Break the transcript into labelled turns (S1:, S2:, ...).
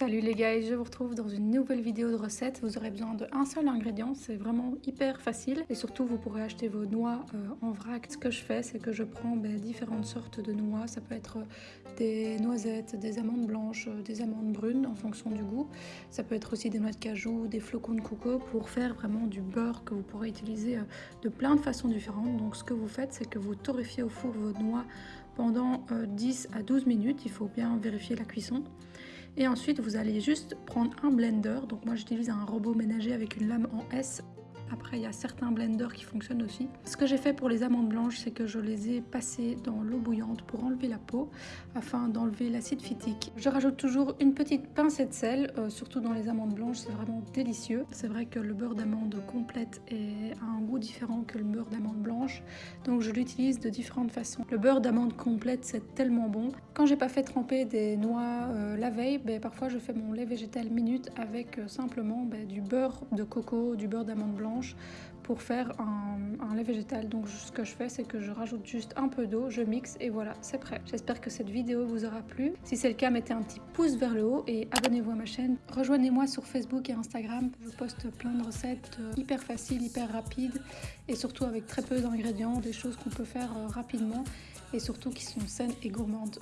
S1: Salut les gars, je vous retrouve dans une nouvelle vidéo de recette. Vous aurez besoin d'un seul ingrédient, c'est vraiment hyper facile et surtout vous pourrez acheter vos noix euh, en vrac. Ce que je fais, c'est que je prends ben, différentes sortes de noix. Ça peut être des noisettes, des amandes blanches, euh, des amandes brunes en fonction du goût. Ça peut être aussi des noix de cajou, des flocons de coco pour faire vraiment du beurre que vous pourrez utiliser euh, de plein de façons différentes. Donc ce que vous faites, c'est que vous torréfiez au four vos noix pendant 10 à 12 minutes. Il faut bien vérifier la cuisson. Et ensuite, vous allez juste prendre un blender. Donc moi, j'utilise un robot ménager avec une lame en S après, il y a certains blenders qui fonctionnent aussi. Ce que j'ai fait pour les amandes blanches, c'est que je les ai passées dans l'eau bouillante pour enlever la peau, afin d'enlever l'acide phytique. Je rajoute toujours une petite pincée de sel, euh, surtout dans les amandes blanches, c'est vraiment délicieux. C'est vrai que le beurre d'amande complète a un goût différent que le beurre d'amande blanche, donc je l'utilise de différentes façons. Le beurre d'amande complète, c'est tellement bon. Quand j'ai pas fait tremper des noix euh, la veille, ben, parfois je fais mon lait végétal minute avec euh, simplement ben, du beurre de coco, du beurre d'amande blanche pour faire un, lait végétal. Donc ce que je fais, c'est que je rajoute juste un peu d'eau, je mixe et voilà, c'est prêt. J'espère que cette vidéo vous aura plu. Si c'est le cas, mettez un petit pouce vers le haut et abonnez-vous à ma chaîne. Rejoignez-moi sur Facebook et Instagram. Je poste plein de recettes euh, hyper faciles, hyper rapides et surtout avec très peu d'ingrédients, des choses qu'on peut faire euh, rapidement et surtout qui sont saines et gourmandes.